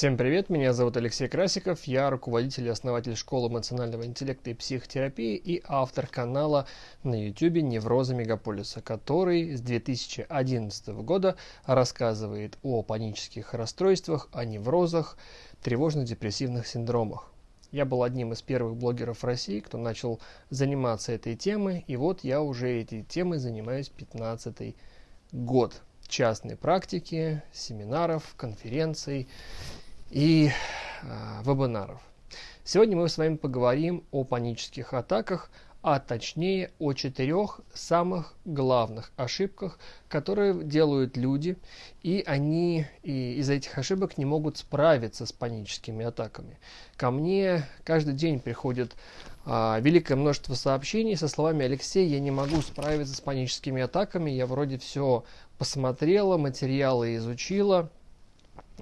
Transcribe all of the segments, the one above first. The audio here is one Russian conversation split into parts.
Всем привет, меня зовут Алексей Красиков, я руководитель и основатель школы эмоционального интеллекта и психотерапии и автор канала на YouTube «Неврозы Мегаполиса», который с 2011 года рассказывает о панических расстройствах, о неврозах, тревожно-депрессивных синдромах. Я был одним из первых блогеров России, кто начал заниматься этой темой, и вот я уже этой темой занимаюсь 15 год частной практики, семинаров, конференций и э, вебинаров. Сегодня мы с вами поговорим о панических атаках, а точнее о четырех самых главных ошибках, которые делают люди, и они и из этих ошибок не могут справиться с паническими атаками. Ко мне каждый день приходит а, великое множество сообщений со словами «Алексей, я не могу справиться с паническими атаками, я вроде все посмотрела, материалы изучила,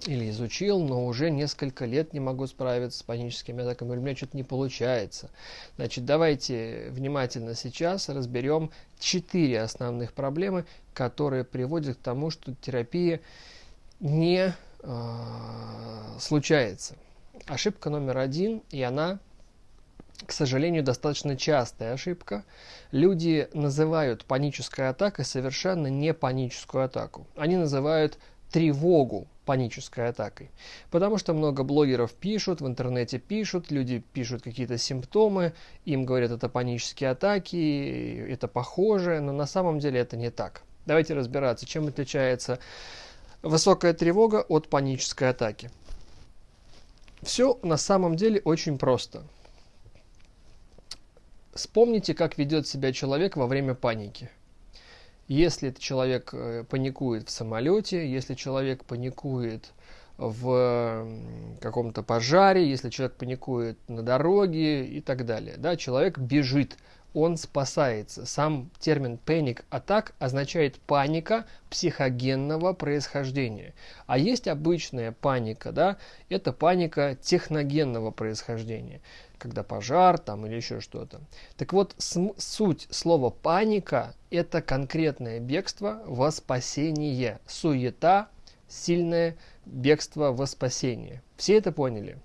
или изучил, но уже несколько лет не могу справиться с паническими атаками, у меня что-то не получается. Значит, давайте внимательно сейчас разберем четыре основных проблемы, которые приводят к тому, что терапия не э, случается. Ошибка номер один, и она, к сожалению, достаточно частая ошибка. Люди называют панической атакой совершенно не паническую атаку. Они называют тревогу панической атакой. Потому что много блогеров пишут, в интернете пишут, люди пишут какие-то симптомы, им говорят, это панические атаки, это похоже, но на самом деле это не так. Давайте разбираться, чем отличается высокая тревога от панической атаки. Все на самом деле очень просто. Вспомните, как ведет себя человек во время паники. Если человек э, паникует в самолете, если человек паникует в каком-то пожаре, если человек паникует на дороге и так далее. Да, человек бежит, он спасается. Сам термин attack означает паника психогенного происхождения. А есть обычная паника, да, это паника техногенного происхождения когда пожар там или еще что-то. Так вот, суть слова паника – это конкретное бегство во спасение. Суета, сильное бегство во спасение. Все это поняли?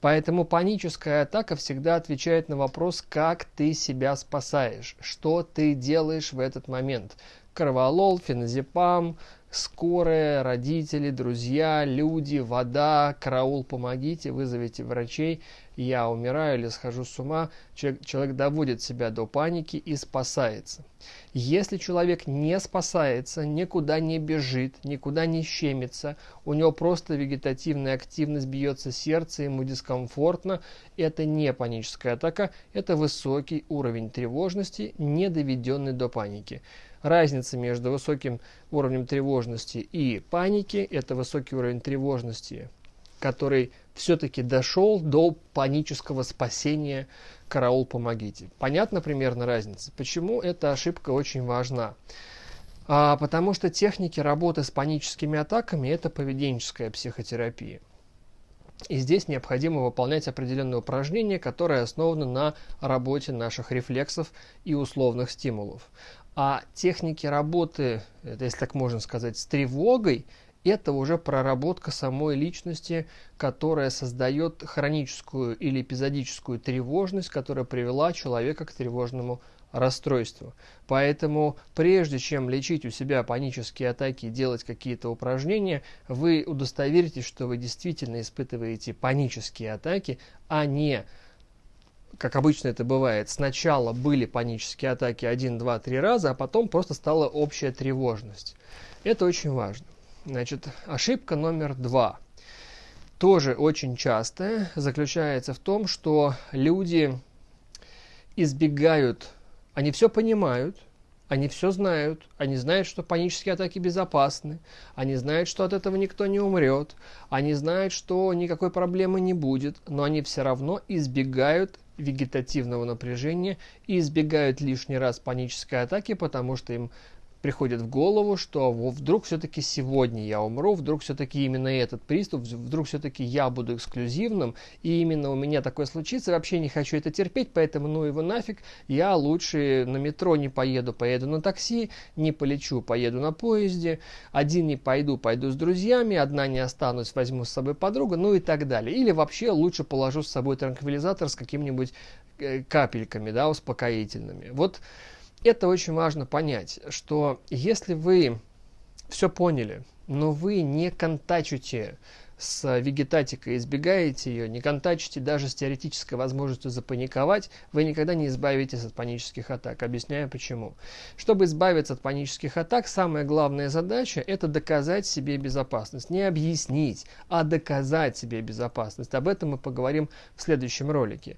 Поэтому паническая атака всегда отвечает на вопрос, как ты себя спасаешь, что ты делаешь в этот момент. Кроволол, феназепам, скорая, родители, друзья, люди, вода, караул, помогите, вызовите врачей, я умираю или схожу с ума. Человек, человек доводит себя до паники и спасается. Если человек не спасается, никуда не бежит, никуда не щемится, у него просто вегетативная активность, бьется сердце, ему дискомфортно, это не паническая атака, это высокий уровень тревожности, не доведенный до паники. Разница между высоким уровнем тревожности и паники – это высокий уровень тревожности, который все-таки дошел до панического спасения «Караул, помогите». Понятно примерно разница? Почему эта ошибка очень важна? А, потому что техники работы с паническими атаками – это поведенческая психотерапия. И здесь необходимо выполнять определенные упражнения, которые основаны на работе наших рефлексов и условных стимулов. А техники работы, это, если так можно сказать, с тревогой, это уже проработка самой личности, которая создает хроническую или эпизодическую тревожность, которая привела человека к тревожному расстройству. Поэтому прежде чем лечить у себя панические атаки и делать какие-то упражнения, вы удостоверитесь, что вы действительно испытываете панические атаки, а не как обычно это бывает, сначала были панические атаки 1, 2, 3 раза, а потом просто стала общая тревожность. Это очень важно. Значит, ошибка номер два, тоже очень частая, заключается в том, что люди избегают, они все понимают, они все знают, они знают, что панические атаки безопасны, они знают, что от этого никто не умрет, они знают, что никакой проблемы не будет, но они все равно избегают вегетативного напряжения и избегают лишний раз панической атаки, потому что им приходит в голову, что вдруг все-таки сегодня я умру, вдруг все-таки именно этот приступ, вдруг все-таки я буду эксклюзивным, и именно у меня такое случится, вообще не хочу это терпеть, поэтому ну его нафиг, я лучше на метро не поеду, поеду на такси, не полечу, поеду на поезде, один не пойду, пойду с друзьями, одна не останусь, возьму с собой подругу, ну и так далее. Или вообще лучше положу с собой транквилизатор с какими-нибудь э, капельками, да, успокоительными. Вот это очень важно понять, что если вы все поняли, но вы не контачите с вегетатикой, избегаете ее, не контачите даже с теоретической возможностью запаниковать, вы никогда не избавитесь от панических атак. Объясняю почему. Чтобы избавиться от панических атак, самая главная задача – это доказать себе безопасность. Не объяснить, а доказать себе безопасность. Об этом мы поговорим в следующем ролике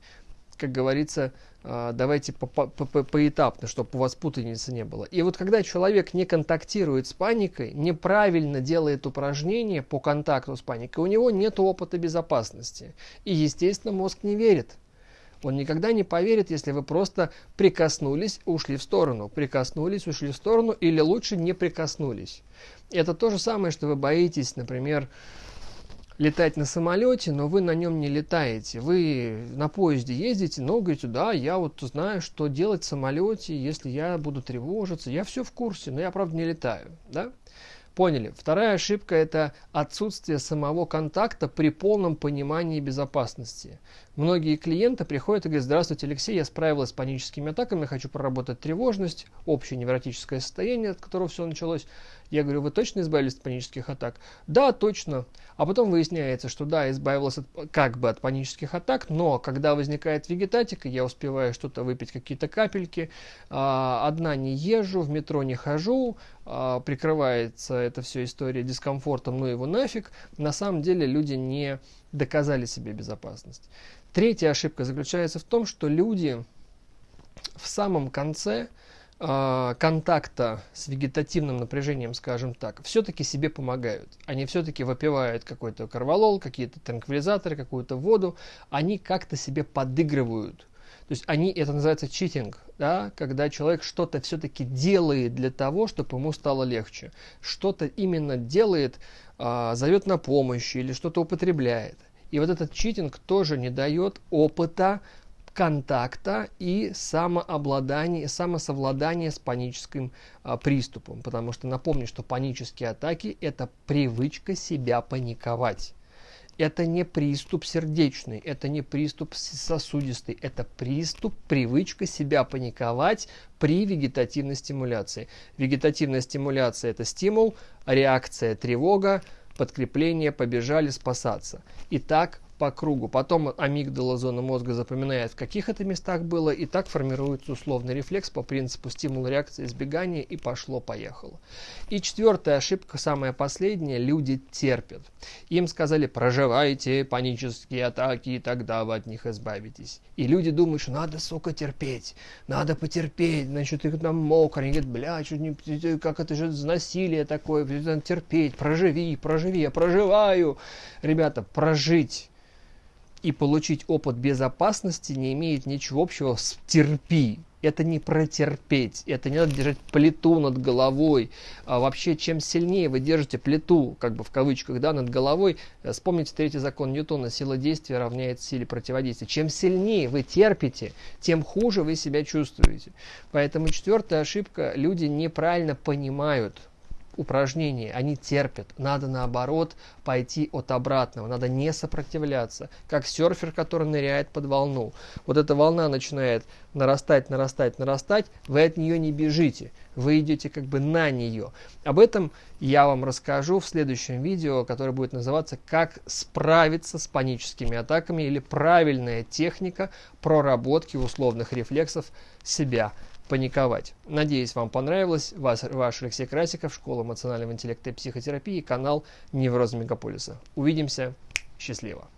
как говорится, а, давайте поэтапно, чтобы у вас путаницы не было. И вот когда человек не контактирует с паникой, неправильно делает упражнения по контакту с паникой, у него нет опыта безопасности. И, естественно, мозг не верит. Он никогда не поверит, если вы просто прикоснулись, ушли в сторону, прикоснулись, ушли в сторону, или лучше не прикоснулись. Это то же самое, что вы боитесь, например, летать на самолете, но вы на нем не летаете. Вы на поезде ездите, но говорите, да, я вот знаю, что делать в самолете, если я буду тревожиться. Я все в курсе, но я, правда, не летаю. Да? Поняли. Вторая ошибка – это отсутствие самого контакта при полном понимании безопасности. Многие клиенты приходят и говорят, здравствуйте, Алексей, я справилась с паническими атаками, хочу проработать тревожность, общее невротическое состояние, от которого все началось. Я говорю, вы точно избавились от панических атак? Да, точно. А потом выясняется, что да, избавилась от, как бы от панических атак, но когда возникает вегетатика, я успеваю что-то выпить, какие-то капельки, а, одна не езжу, в метро не хожу, а, прикрывается эта вся история дискомфортом, ну его нафиг. На самом деле люди не доказали себе безопасность. Третья ошибка заключается в том, что люди в самом конце контакта с вегетативным напряжением, скажем так, все-таки себе помогают. Они все-таки выпивают какой-то карвалол, какие-то транквилизаторы, какую-то воду. Они как-то себе подыгрывают. То есть они, это называется читинг, да, когда человек что-то все-таки делает для того, чтобы ему стало легче. Что-то именно делает, э, зовет на помощь или что-то употребляет. И вот этот читинг тоже не дает опыта контакта и самообладания, самосовладания с паническим а, приступом. Потому что напомню, что панические атаки – это привычка себя паниковать. Это не приступ сердечный, это не приступ сосудистый, это приступ, привычка себя паниковать при вегетативной стимуляции. Вегетативная стимуляция – это стимул, реакция – тревога, подкрепление, побежали спасаться. И так по кругу. Потом амигдала зона мозга запоминает, в каких это местах было, и так формируется условный рефлекс по принципу стимул реакции избегания и пошло-поехало. И четвертая ошибка, самая последняя, люди терпят. Им сказали, проживайте панические атаки, и тогда вы от них избавитесь. И люди думают, что надо, сука, терпеть, надо потерпеть, значит, их там мокро, говорят, бля, что не, как это же насилие такое, надо терпеть, проживи, проживи, я проживаю. Ребята, прожить и получить опыт безопасности не имеет ничего общего с терпи. Это не протерпеть, это не надо держать плиту над головой. А вообще, чем сильнее вы держите плиту, как бы в кавычках, да, над головой, э, вспомните третий закон Ньютона, сила действия равняется силе противодействия. Чем сильнее вы терпите, тем хуже вы себя чувствуете. Поэтому четвертая ошибка, люди неправильно понимают, упражнения, они терпят. Надо наоборот пойти от обратного, надо не сопротивляться, как серфер, который ныряет под волну. Вот эта волна начинает нарастать, нарастать, нарастать, вы от нее не бежите, вы идете как бы на нее. Об этом я вам расскажу в следующем видео, которое будет называться «Как справиться с паническими атаками» или «Правильная техника проработки условных рефлексов себя» паниковать. Надеюсь, вам понравилось. Вас, ваш Алексей Красиков, Школа эмоционального интеллекта и психотерапии, канал Невроз Мегаполиса. Увидимся. Счастливо.